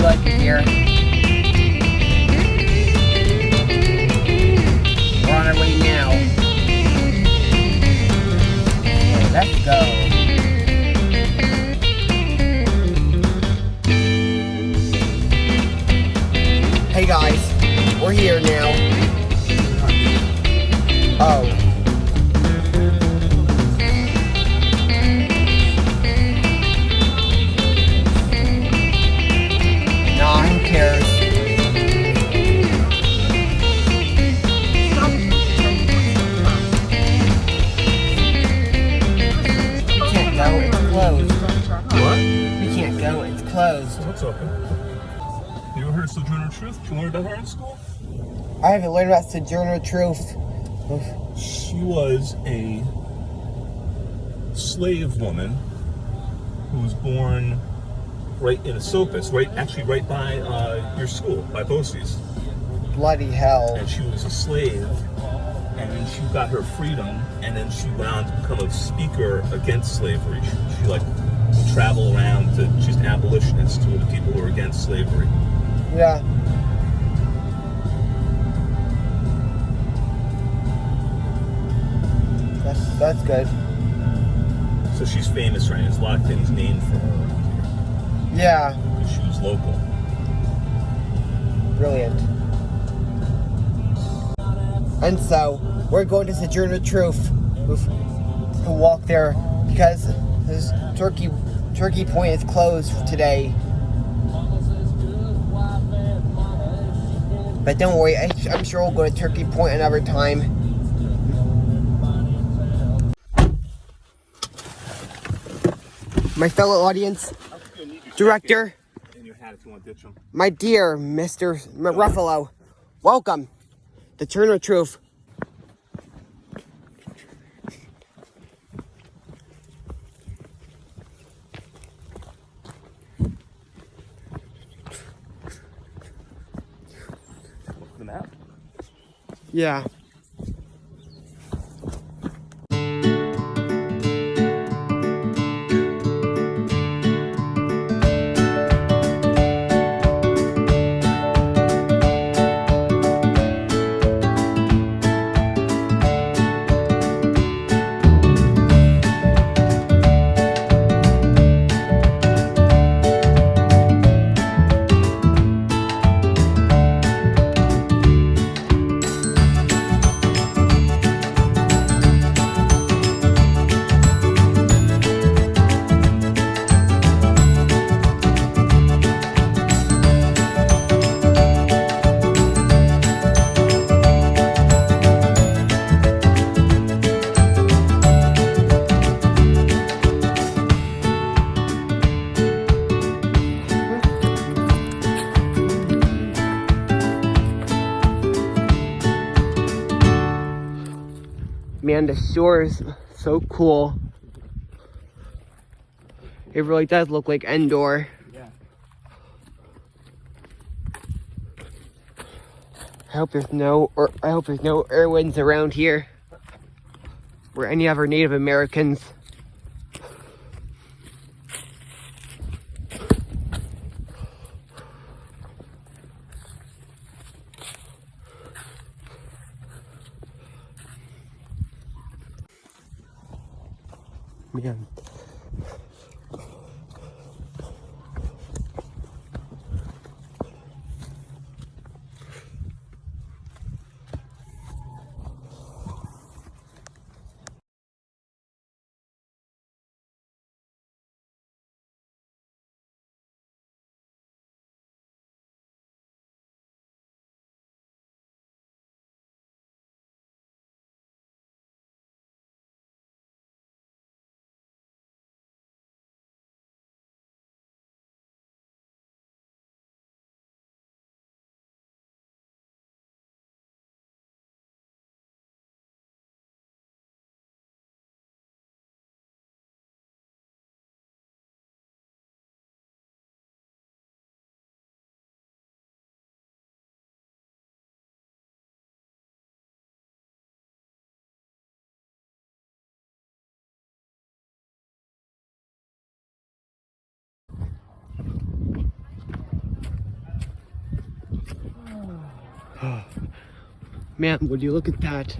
you like it here. We're on our way now. Okay, let's go. Hey guys, we're here now. Oh. Truth? Did you learn about her in school? I haven't learned about Sojourner Truth. She was a slave woman who was born right in Esopus, right actually right by uh, your school, by Bosse's. Bloody hell. And she was a slave, and then she got her freedom, and then she went on to become a speaker against slavery. She, she like would travel around to she's an abolitionist to the people who are against slavery. Yeah. That's that's good. So she's famous right now. There's a lot of things named for her Yeah. because she was local. Brilliant. And so we're going to Sojourner Truth to walk there because this Turkey Turkey Point is closed today. But don't worry, I'm sure we'll go to Turkey Point another time. My fellow audience, director, And your hat if you want to ditch them. my dear Mr. Ruffalo, welcome to Turner Truth. Yeah. Man, the shore is so cool. It really does look like Endor. Yeah. I hope there's no, or I hope there's no Irwins around here, or any other Native Americans. 面 Man, Man, would you look at that?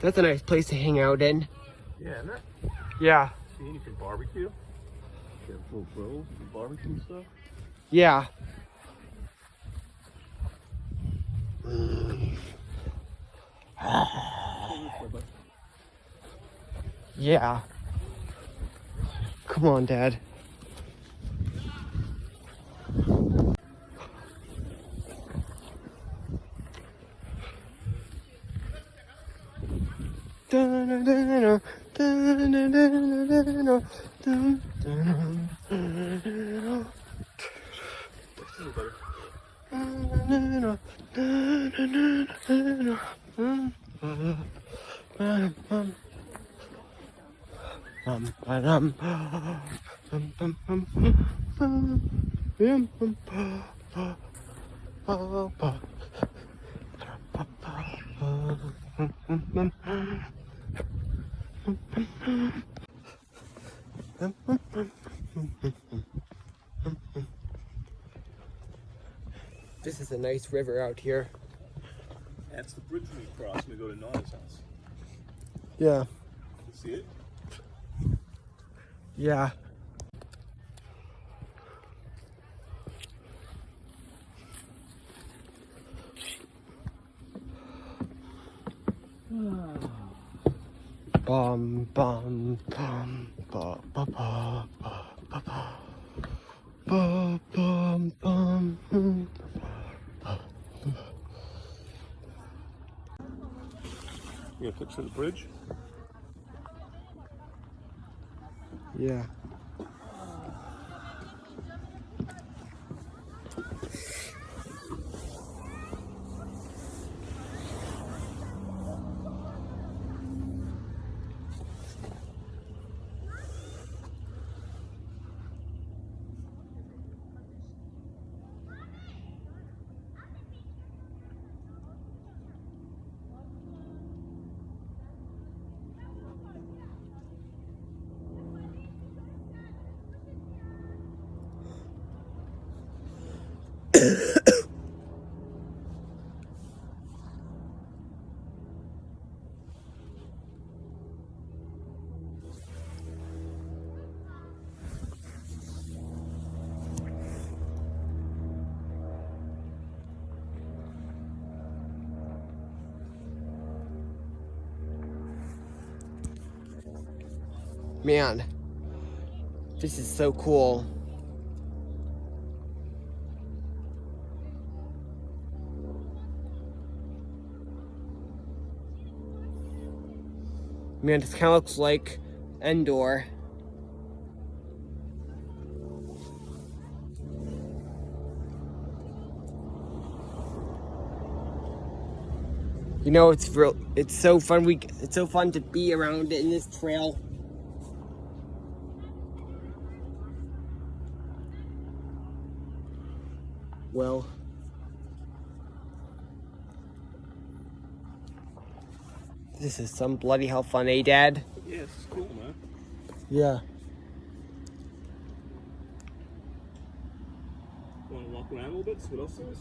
That's a nice place to hang out in. Yeah, isn't it? Yeah, See, you can barbecue. Get little grills, you can barbecue stuff. yeah. Yeah. Come on, Dad. This is a nice river out here. That's the bridge we cross when we go to Nona's house. Yeah, see it? yeah. Bum bum bum ba ba ba ba ba ba bum bum hmm. You got a picture of the bridge? Yeah. Man, this is so cool. Man, this kind of looks like Endor. You know, it's real. It's so fun. We. It's so fun to be around in this trail. Well. This is some bloody hell fun, eh, Dad? Yeah, this is cool, man. Yeah. Want to walk around a little bit, see what else there is?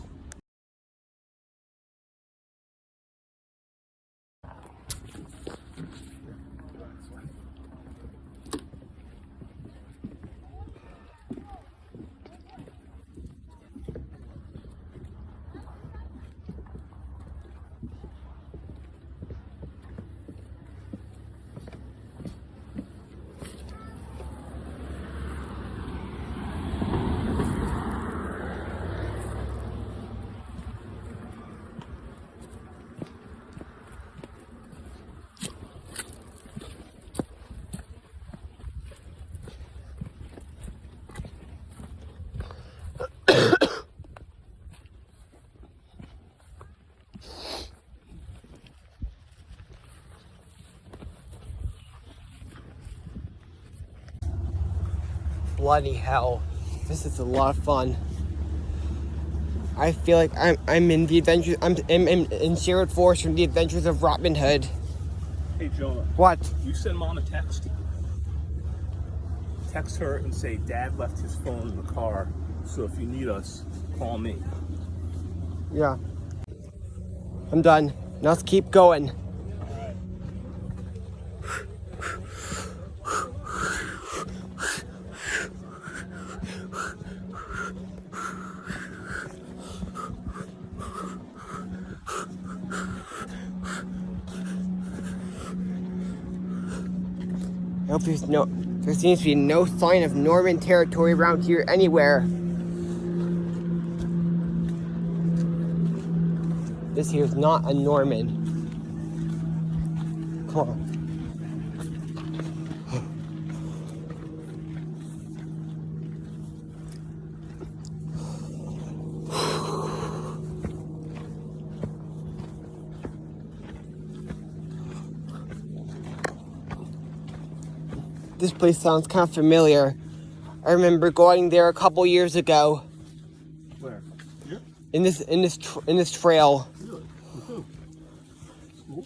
Bloody hell. This is a lot of fun. I feel like I'm I'm in the adventures I'm, I'm, I'm in Sherwood Forest from the adventures of Robin Hood. Hey, Jonah, What? you send mom a text. text her and say Dad left his phone in the car, so if you need us, call me. Yeah. I'm done. Now let's keep going. Hope there's no, there seems to be no sign of Norman territory around here anywhere. This here's not a Norman. Come on. This place sounds kind of familiar. I remember going there a couple years ago Where? Here? in this in this tr- in this trail. Really? School?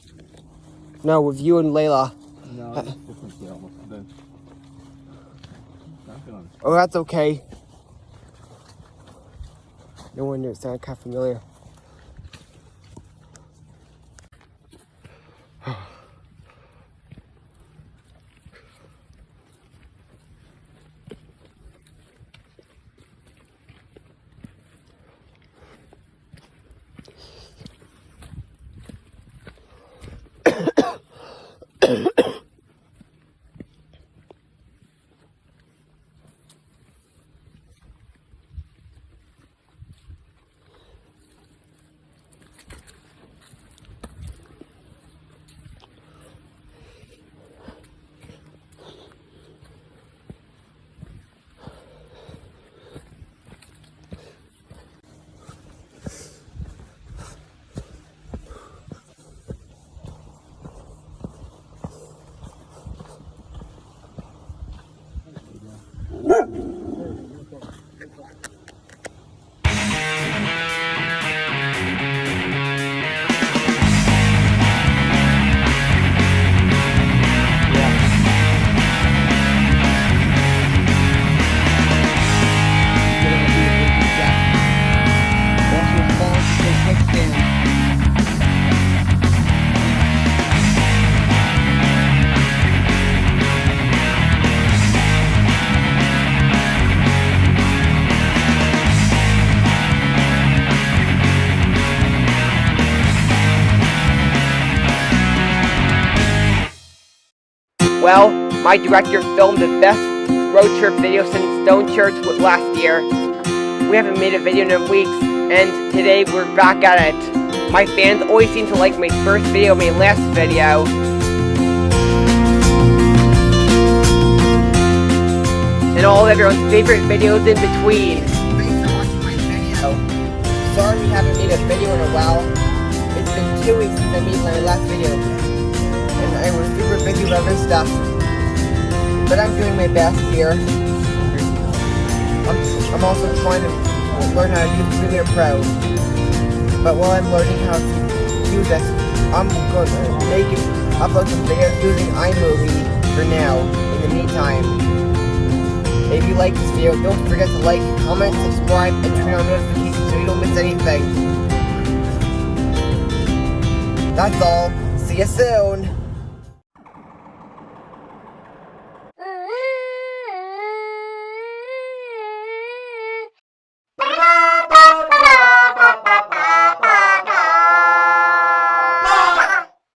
No, with you and Layla. No, different deal. Then. Not gonna. Oh, that's okay. No wonder it sounded kind of familiar. Well, my director filmed the best road trip video since Stone Church last year. We haven't made a video in weeks, and today we're back at it. My fans always seem to like my first video, my last video. And all of everyone's favorite videos in between. Thanks for watching my video. Sorry we haven't made a video in a while. It's been two weeks since I made my last video I was super busy with other stuff. But I'm doing my best here. I'm, I'm also trying to learn how to use Premiere Pro. But while I'm learning how to use this, I'm going to make it, upload some videos using iMovie for now, in the meantime. If you like this video, don't forget to like, comment, subscribe, and turn on notifications so you don't miss anything. That's all. See you soon.